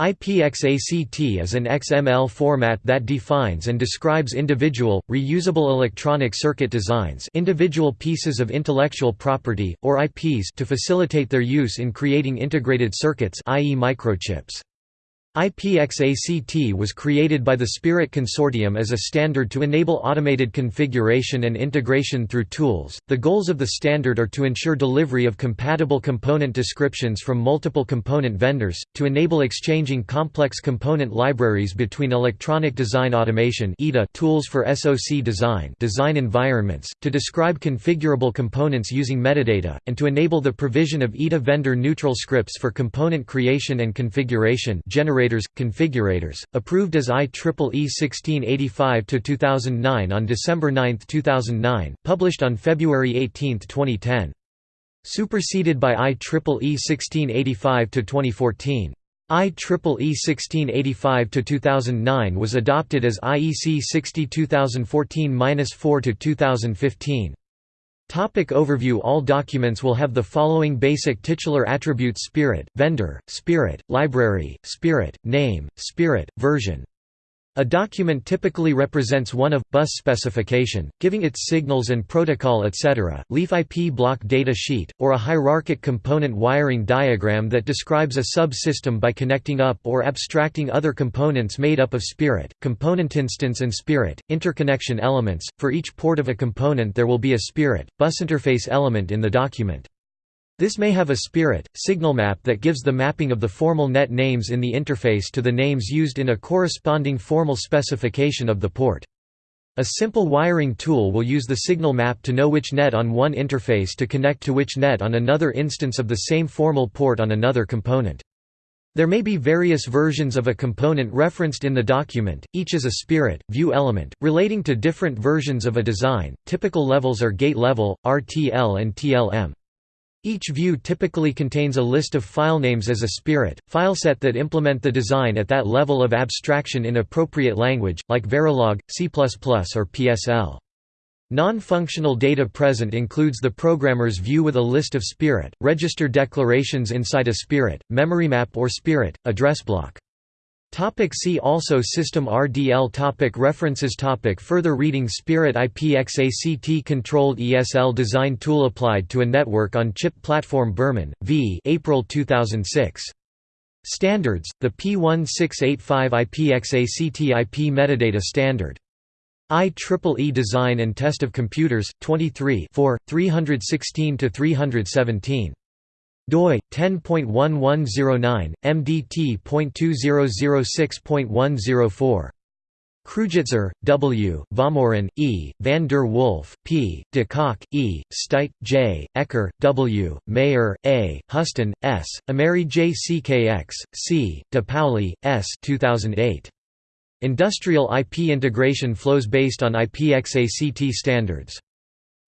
IPXACT is an XML format that defines and describes individual, reusable electronic circuit designs individual pieces of intellectual property, or IPs to facilitate their use in creating integrated circuits i.e. microchips. IPXACT was created by the Spirit Consortium as a standard to enable automated configuration and integration through tools. The goals of the standard are to ensure delivery of compatible component descriptions from multiple component vendors, to enable exchanging complex component libraries between electronic design automation tools for SoC design, design environments, to describe configurable components using metadata, and to enable the provision of EDA vendor neutral scripts for component creation and configuration generators, configurators, approved as IEEE 1685-2009 on December 9, 2009, published on February 18, 2010. Superseded by IEEE 1685-2014. IEEE 1685-2009 was adopted as IEC 60 2014-4-2015. Topic overview All documents will have the following basic titular attributes Spirit, vendor, Spirit, library, Spirit, name, Spirit, version. A document typically represents one of, bus specification, giving its signals and protocol etc., leaf IP block data sheet, or a hierarchic component wiring diagram that describes a subsystem by connecting up or abstracting other components made up of spirit, component instance and spirit, interconnection elements. For each port of a component there will be a spirit, bus interface element in the document. This may have a spirit, signal map that gives the mapping of the formal net names in the interface to the names used in a corresponding formal specification of the port. A simple wiring tool will use the signal map to know which net on one interface to connect to which net on another instance of the same formal port on another component. There may be various versions of a component referenced in the document, each is a spirit, view element, relating to different versions of a design. Typical levels are gate level, RTL and TLM. Each view typically contains a list of filenames as a spirit, fileset that implement the design at that level of abstraction in appropriate language, like Verilog, C++ or PSL. Non-functional data present includes the programmer's view with a list of spirit, register declarations inside a spirit, memory map or spirit, address block. Topic see also System RDL topic References topic Further reading Spirit IPXACT Controlled ESL Design Tool applied to a network on chip platform Berman, V April 2006. Standards, the P1685 IPXACT IP Metadata Standard. IEEE Design and Test of Computers, 23 316–317 doi 10.1109 mdt.2006.104 Kruijtzer, W., Vaumorin, E., van der Wolf, P., de Kock, E., Stuyt, J., Ecker, W., Mayer, A., Hustin, S., Ameri J. CKX, C., de Paoli, S. 2008. Industrial IP integration flows based on IPXACT standards.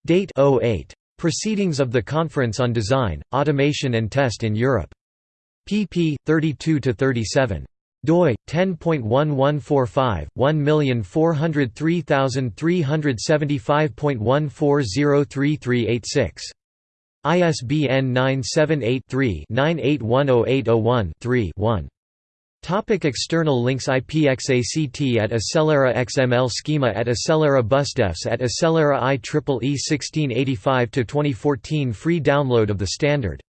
Date 08. Proceedings of the Conference on Design, Automation and Test in Europe. pp. 32–37 doi 10.1145 1440375.1403386 ISBN 978 3 98108001 3 1 Topic external links IPXACT at Accellera XML Schema at Accellera Busdefs at Accellera IEEE 1685-2014 Free download of the standard